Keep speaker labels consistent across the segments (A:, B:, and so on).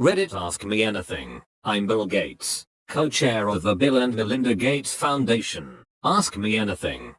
A: Reddit Ask Me Anything. I'm Bill Gates, co-chair of the Bill and Melinda Gates Foundation. Ask me anything.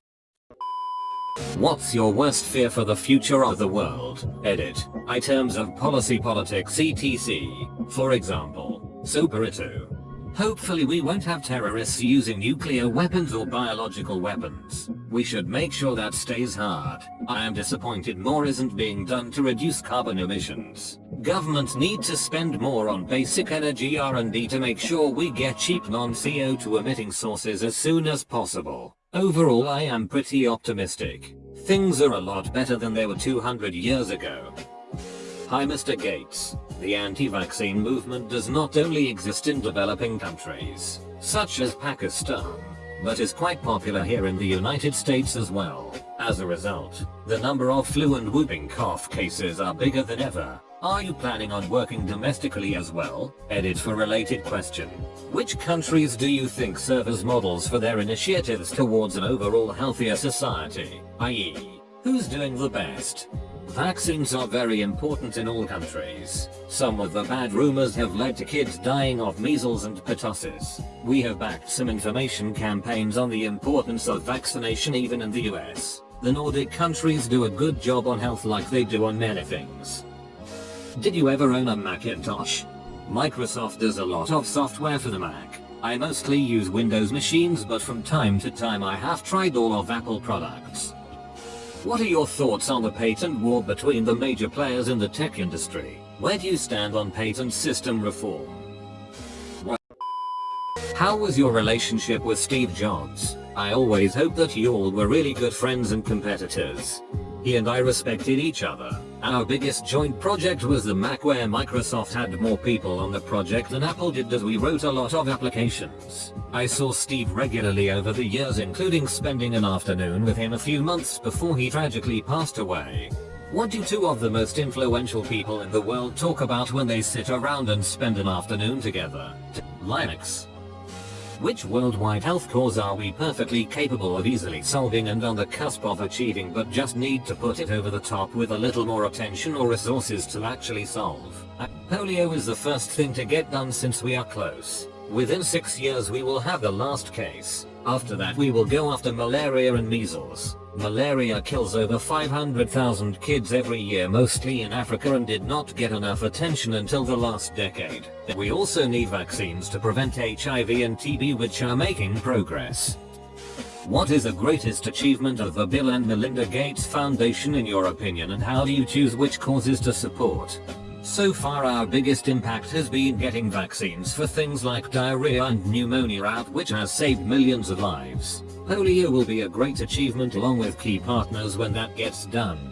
A: What's your worst fear for the future of the world? Edit. Items of policy politics etc. For example, Superito. Hopefully we won't have terrorists using nuclear weapons or biological weapons. We should make sure that stays hard. I am disappointed more isn't being done to reduce carbon emissions. Governments need to spend more on basic energy R&D to make sure we get cheap non-CO2 emitting sources as soon as possible. Overall I am pretty optimistic. Things are a lot better than they were 200 years ago. Hi Mr. Gates. The anti-vaccine movement does not only exist in developing countries, such as Pakistan, but is quite popular here in the United States as well. As a result, the number of flu and whooping cough cases are bigger than ever. Are you planning on working domestically as well? Edit for related question. Which countries do you think serve as models for their initiatives towards an overall healthier society? i.e., who's doing the best? Vaccines are very important in all countries. Some of the bad rumors have led to kids dying of measles and pertussis. We have backed some information campaigns on the importance of vaccination even in the US. The Nordic countries do a good job on health like they do on many things. Did you ever own a Macintosh? Microsoft does a lot of software for the Mac. I mostly use Windows machines but from time to time I have tried all of Apple products. What are your thoughts on the patent war between the major players in the tech industry? Where do you stand on patent system reform? How was your relationship with Steve Jobs? I always hoped that you all were really good friends and competitors. He and I respected each other. Our biggest joint project was the Mac where Microsoft had more people on the project than Apple did as we wrote a lot of applications. I saw Steve regularly over the years including spending an afternoon with him a few months before he tragically passed away. What do two of the most influential people in the world talk about when they sit around and spend an afternoon together? Linux. Which worldwide health cause are we perfectly capable of easily solving and on the cusp of achieving but just need to put it over the top with a little more attention or resources to actually solve? Uh, polio is the first thing to get done since we are close. Within 6 years we will have the last case. After that we will go after malaria and measles. Malaria kills over 500,000 kids every year mostly in Africa and did not get enough attention until the last decade. We also need vaccines to prevent HIV and TB which are making progress. What is the greatest achievement of the Bill and Melinda Gates Foundation in your opinion and how do you choose which causes to support? So far our biggest impact has been getting vaccines for things like diarrhea and pneumonia out which has saved millions of lives. Polio will be a great achievement along with key partners when that gets done.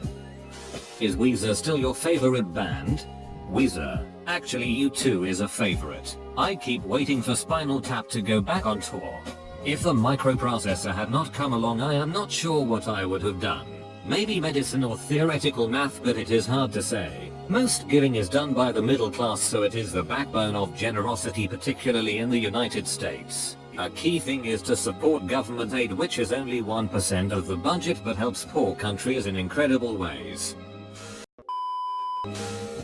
A: Is Weezer still your favorite band? Weezer. Actually U2 is a favorite. I keep waiting for Spinal Tap to go back on tour. If the microprocessor had not come along I am not sure what I would have done. Maybe medicine or theoretical math but it is hard to say. Most giving is done by the middle class so it is the backbone of generosity particularly in the United States. A key thing is to support government aid which is only 1% of the budget but helps poor countries in incredible ways.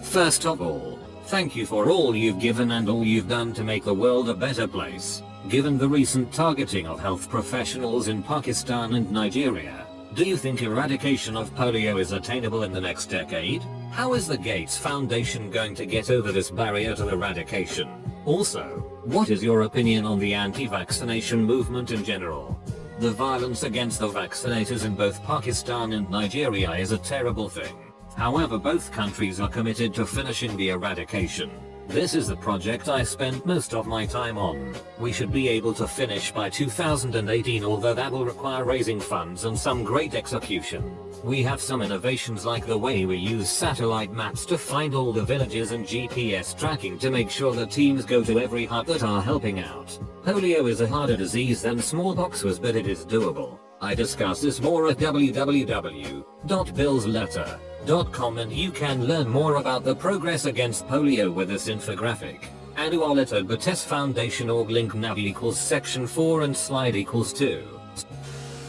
A: First of all, thank you for all you've given and all you've done to make the world a better place. Given the recent targeting of health professionals in Pakistan and Nigeria, do you think eradication of polio is attainable in the next decade? How is the Gates Foundation going to get over this barrier to eradication? Also, what is your opinion on the anti-vaccination movement in general? The violence against the vaccinators in both Pakistan and Nigeria is a terrible thing. However both countries are committed to finishing the eradication. This is the project I spent most of my time on. We should be able to finish by 2018 although that will require raising funds and some great execution. We have some innovations like the way we use satellite maps to find all the villages and GPS tracking to make sure the teams go to every hut that are helping out. Polio is a harder disease than smallpox was but it is doable. I discuss this more at www.billsletter.com and you can learn more about the progress against polio with this infographic. Annual at Gates Foundation org link nav equals section 4 and slide equals 2.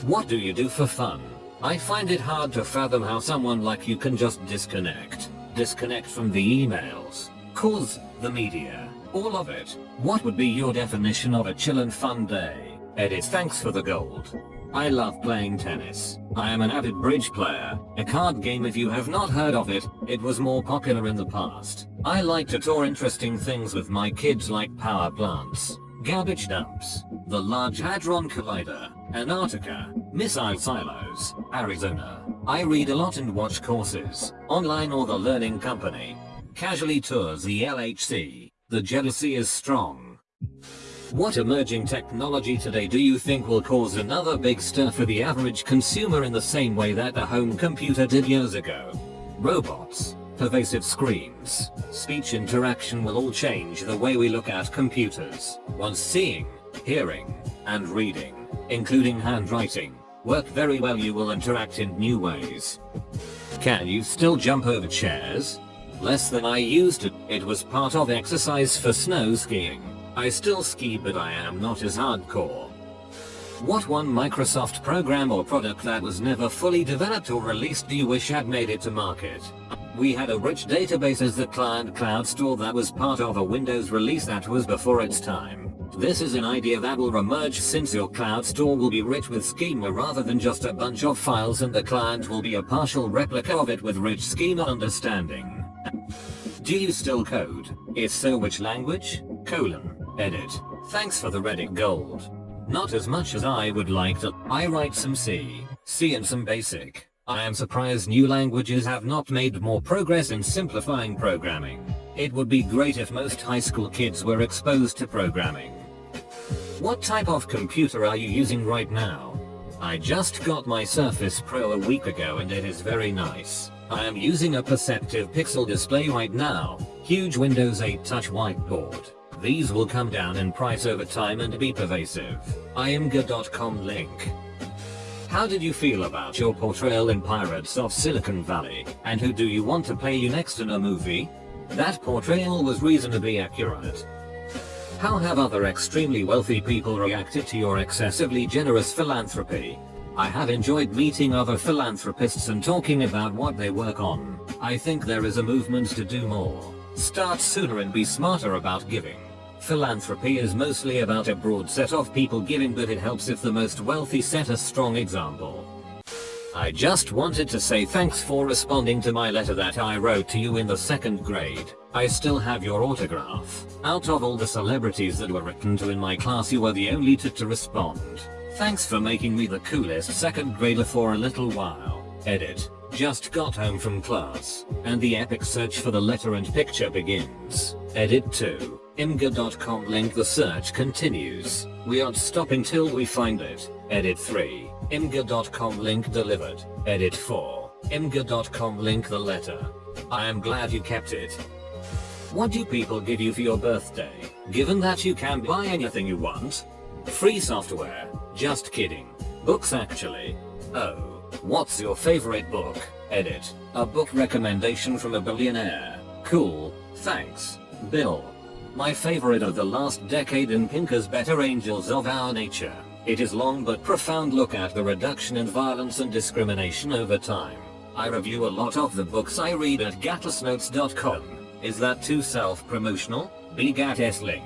A: What do you do for fun? I find it hard to fathom how someone like you can just disconnect. Disconnect from the emails, Cause, the media, all of it. What would be your definition of a chill and fun day? Edit thanks for the gold. I love playing tennis. I am an avid bridge player, a card game if you have not heard of it, it was more popular in the past. I like to tour interesting things with my kids like power plants, garbage dumps, the Large Hadron Collider, Antarctica, missile silos, Arizona. I read a lot and watch courses, online or the learning company. Casually tours the LHC. The jealousy is strong. What emerging technology today do you think will cause another big stir for the average consumer in the same way that the home computer did years ago? Robots, pervasive screens, speech interaction will all change the way we look at computers. Once seeing, hearing, and reading, including handwriting, work very well you will interact in new ways. Can you still jump over chairs? Less than I used to, it was part of exercise for snow skiing. I still ski but I am not as hardcore. What one Microsoft program or product that was never fully developed or released do you wish had made it to market? We had a rich database as the client cloud store that was part of a Windows release that was before its time. This is an idea that will emerge since your cloud store will be rich with schema rather than just a bunch of files and the client will be a partial replica of it with rich schema understanding. Do you still code? If so which language? Colon. Edit. Thanks for the Reddit gold. Not as much as I would like to. I write some C, C and some basic. I am surprised new languages have not made more progress in simplifying programming. It would be great if most high school kids were exposed to programming. What type of computer are you using right now? I just got my Surface Pro a week ago and it is very nice. I am using a Perceptive Pixel display right now, huge Windows 8 touch whiteboard. These will come down in price over time and be pervasive. imgur.com link. How did you feel about your portrayal in Pirates of Silicon Valley, and who do you want to play you next in a movie? That portrayal was reasonably accurate. How have other extremely wealthy people reacted to your excessively generous philanthropy? I have enjoyed meeting other philanthropists and talking about what they work on. I think there is a movement to do more. Start sooner and be smarter about giving. Philanthropy is mostly about a broad set of people giving but it helps if the most wealthy set a strong example. I just wanted to say thanks for responding to my letter that I wrote to you in the second grade. I still have your autograph. Out of all the celebrities that were written to in my class you were the only to, to respond. Thanks for making me the coolest second grader for a little while. Edit. Just got home from class, and the epic search for the letter and picture begins. Edit 2. Imgur.com link the search continues. We aren't stopping till we find it. Edit 3. Imgur.com link delivered. Edit 4. Imgur.com link the letter. I am glad you kept it. What do people give you for your birthday? Given that you can buy anything you want? Free software. Just kidding. Books actually. Oh. What's your favorite book? Edit. A book recommendation from a billionaire. Cool. Thanks. Bill. My favorite of the last decade in Pinker's Better Angels of Our Nature. It is long but profound look at the reduction in violence and discrimination over time. I review a lot of the books I read at gatesnotes.com. Is that too self-promotional? BGATS link.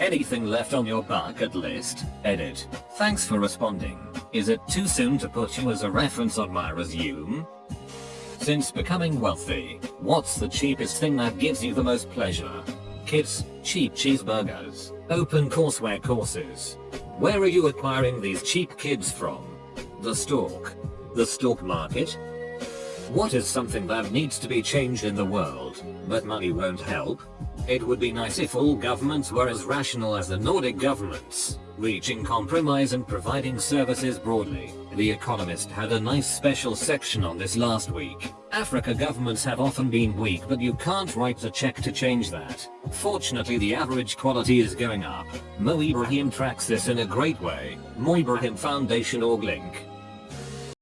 A: Anything left on your bucket list? Edit. Thanks for responding. Is it too soon to put you as a reference on my resume? Since becoming wealthy, what's the cheapest thing that gives you the most pleasure? Kids, cheap cheeseburgers, open courseware courses. Where are you acquiring these cheap kids from? The stalk. The stalk market? What is something that needs to be changed in the world, but money won't help? It would be nice if all governments were as rational as the Nordic governments, reaching compromise and providing services broadly. The Economist had a nice special section on this last week. Africa governments have often been weak but you can't write a check to change that. Fortunately the average quality is going up. Mo Ibrahim tracks this in a great way. Mo Ibrahim Foundation org link.